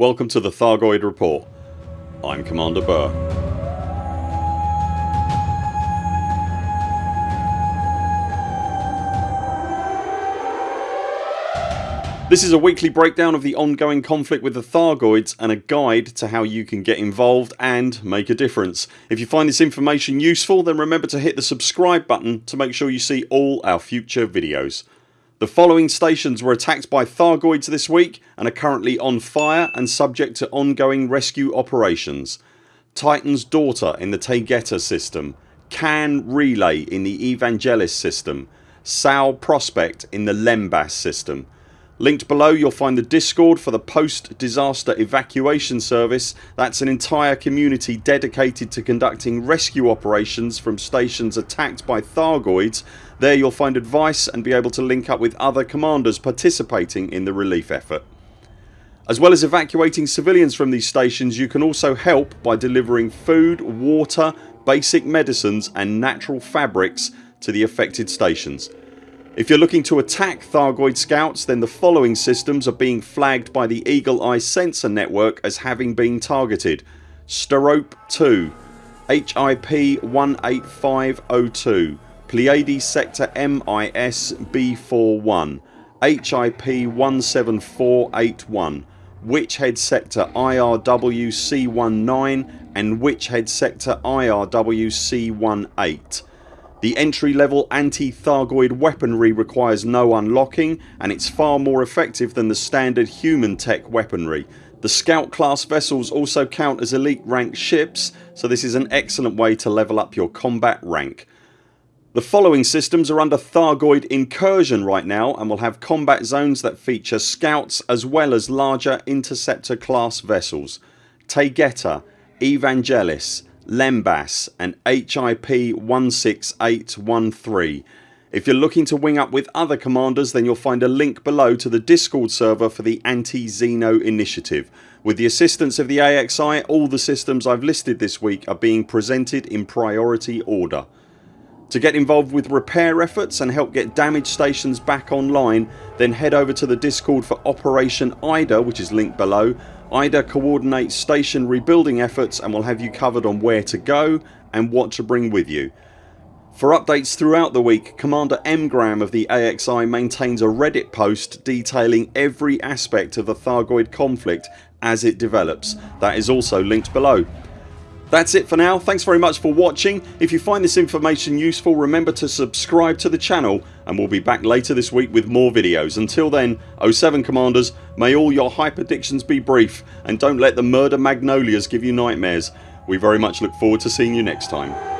Welcome to the Thargoid Report. I'm Commander Burr. This is a weekly breakdown of the ongoing conflict with the Thargoids and a guide to how you can get involved and make a difference. If you find this information useful then remember to hit the subscribe button to make sure you see all our future videos. The following stations were attacked by Thargoids this week and are currently on fire and subject to ongoing rescue operations. Titan's Daughter in the Taygeta system, Can Relay in the Evangelis system, Sal Prospect in the Lembas system, Linked below you'll find the discord for the post disaster evacuation service. That's an entire community dedicated to conducting rescue operations from stations attacked by Thargoids. There you'll find advice and be able to link up with other commanders participating in the relief effort. As well as evacuating civilians from these stations you can also help by delivering food, water, basic medicines and natural fabrics to the affected stations. If you're looking to attack Thargoid scouts then the following systems are being flagged by the Eagle Eye sensor network as having been targeted. Sterope 2 HIP 18502 Pleiades sector MIS B41 HIP 17481 Witchhead sector IRW C19 and Witchhead sector IRW C18 the entry level anti-Thargoid weaponry requires no unlocking and it's far more effective than the standard human tech weaponry. The scout class vessels also count as elite rank ships so this is an excellent way to level up your combat rank. The following systems are under Thargoid incursion right now and will have combat zones that feature scouts as well as larger interceptor class vessels. Taygeta, Evangelis, Lembas and HIP 16813. If you're looking to wing up with other commanders then you'll find a link below to the discord server for the anti-Xeno initiative. With the assistance of the AXI all the systems I've listed this week are being presented in priority order. To get involved with repair efforts and help get damaged stations back online then head over to the discord for Operation IDA which is linked below IDA coordinates station rebuilding efforts and will have you covered on where to go and what to bring with you. For updates throughout the week Commander Mgram of the AXI maintains a reddit post detailing every aspect of the Thargoid conflict as it develops. That is also linked below. That's it for now. Thanks very much for watching. If you find this information useful remember to subscribe to the channel and we'll be back later this week with more videos. Until then 0 7 CMDRs may all your hyperdictions be brief and don't let the murder magnolias give you nightmares. We very much look forward to seeing you next time.